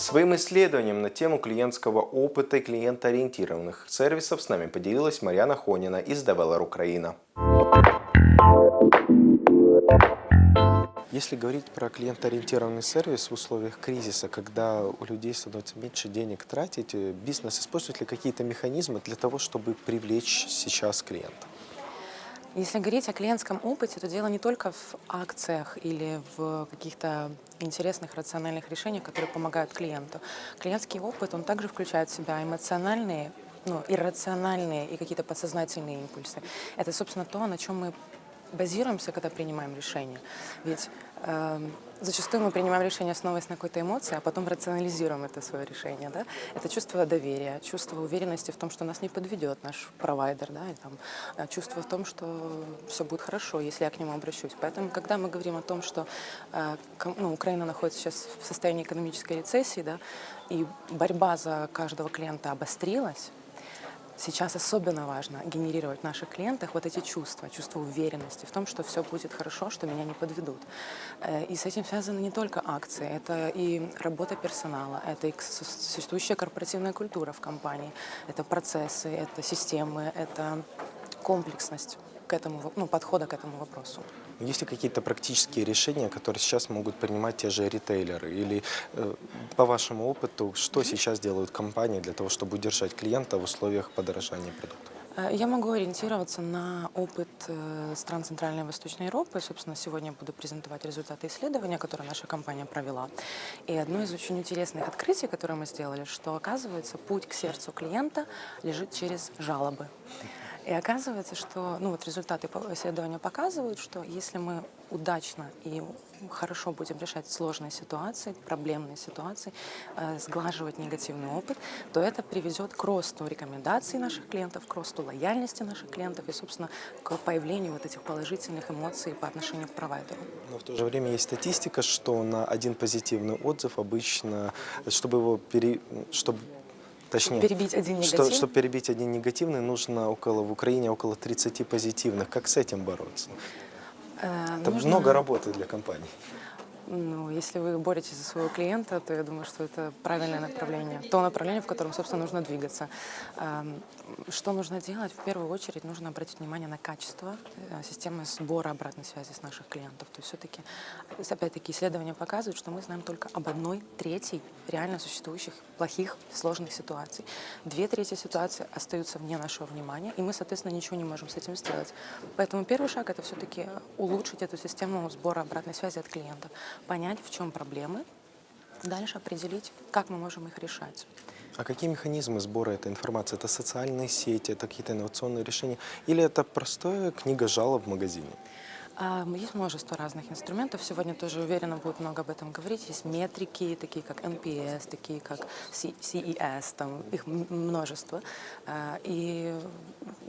Своим исследованием на тему клиентского опыта и клиентоориентированных сервисов с нами поделилась Марьяна Хонина из Developer Украина. Если говорить про клиентоориентированный сервис в условиях кризиса, когда у людей становится меньше денег тратить, бизнес использует ли какие-то механизмы для того, чтобы привлечь сейчас клиента? Если говорить о клиентском опыте, то дело не только в акциях или в каких-то интересных рациональных решениях, которые помогают клиенту. Клиентский опыт, он также включает в себя эмоциональные, ну, иррациональные и какие-то подсознательные импульсы. Это, собственно, то, на чем мы базируемся, когда принимаем решения. Ведь э, зачастую мы принимаем решение, основываясь на какой-то эмоции, а потом рационализируем это свое решение. Да? Это чувство доверия, чувство уверенности в том, что нас не подведет наш провайдер, да? и, там, э, чувство в том, что все будет хорошо, если я к нему обращусь. Поэтому, когда мы говорим о том, что э, ну, Украина находится сейчас в состоянии экономической рецессии, да, и борьба за каждого клиента обострилась, Сейчас особенно важно генерировать в наших клиентах вот эти чувства, чувство уверенности в том, что все будет хорошо, что меня не подведут. Э, и с этим связаны не только акции, это и работа персонала, это и существующая корпоративная культура в компании, это процессы, это системы, это комплексность к этому, ну, подхода к этому вопросу. Есть ли какие-то практические решения, которые сейчас могут принимать те же ритейлеры? Или э, по вашему опыту, что сейчас делают компании для того, чтобы удержать клиента в условиях подорожания продуктов? Э, я могу ориентироваться на опыт э, стран Центральной и Восточной Европы. Собственно, сегодня буду презентовать результаты исследования, которое наша компания провела. И одно из очень интересных открытий, которое мы сделали, что, оказывается, путь к сердцу клиента лежит через жалобы. И оказывается, что ну вот результаты исследования показывают, что если мы удачно и хорошо будем решать сложные ситуации, проблемные ситуации, э, сглаживать негативный опыт, то это приведет к росту рекомендаций наших клиентов, к росту лояльности наших клиентов и, собственно, к появлению вот этих положительных эмоций по отношению к провайдеру. Но в то же время есть статистика, что на один позитивный отзыв обычно, чтобы его пере... чтобы Точнее, перебить один негативный? Что, чтобы перебить один негативный, нужно около, в Украине около 30 позитивных. Как с этим бороться? Э, это нужно... много работы для компании. Ну, если вы боретесь за своего клиента, то я думаю, что это правильное направление. То направление, в котором, собственно, нужно двигаться. Что нужно делать? В первую очередь нужно обратить внимание на качество э, системы сбора обратной связи с наших клиентов. То есть все-таки, опять-таки, исследования показывают, что мы знаем только об одной трети реально существующих плохих, сложных ситуаций. Две трети ситуаций остаются вне нашего внимания, и мы, соответственно, ничего не можем с этим сделать. Поэтому первый шаг – это все-таки улучшить эту систему сбора обратной связи от клиентов, понять, в чем проблемы, дальше определить, как мы можем их решать. А какие механизмы сбора этой информации? Это социальные сети, это какие-то инновационные решения? Или это простая книга жалоб в магазине? Есть множество разных инструментов. Сегодня тоже уверенно будет много об этом говорить. Есть метрики, такие как NPS, такие как CES, там их множество. А, и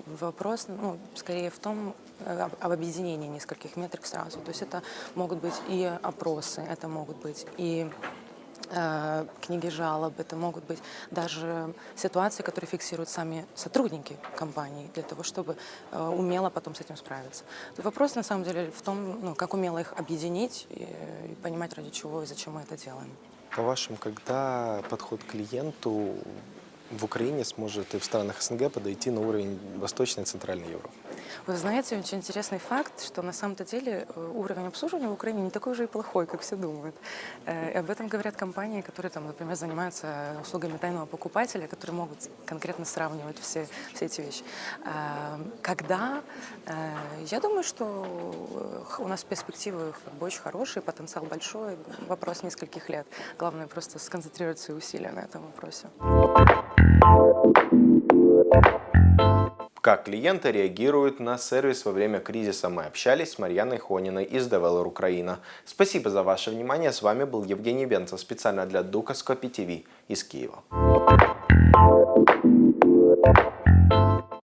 вопрос, ну, скорее в том, э, об объединении нескольких метрик сразу. То есть это могут быть и опросы, это могут быть и книги жалоб, это могут быть даже ситуации, которые фиксируют сами сотрудники компании для того, чтобы э, умело потом с этим справиться. Вопрос на самом деле в том, ну, как умело их объединить и понимать, ради чего и зачем мы это делаем. По-вашему, когда подход к клиенту в Украине сможет и в странах СНГ подойти на уровень Восточной и Центральной Европы? Вы знаете, очень интересный факт, что на самом-то деле э, уровень обслуживания в Украине не такой уже и плохой, как все думают. Э, и об этом говорят компании, которые, там, например, занимаются услугами тайного покупателя, которые могут конкретно сравнивать все, все эти вещи. Э, когда? Я думаю, что у нас перспективы очень хорошие, потенциал большой, вопрос нескольких лет. Главное просто сконцентрировать свои усилия на этом вопросе. Как клиенты реагируют на сервис во время кризиса, мы общались с Марьяной Хониной из Developer Украина. Спасибо за ваше внимание. С вами был Евгений Бенцев специально для Дукаскопи ТВ из Киева.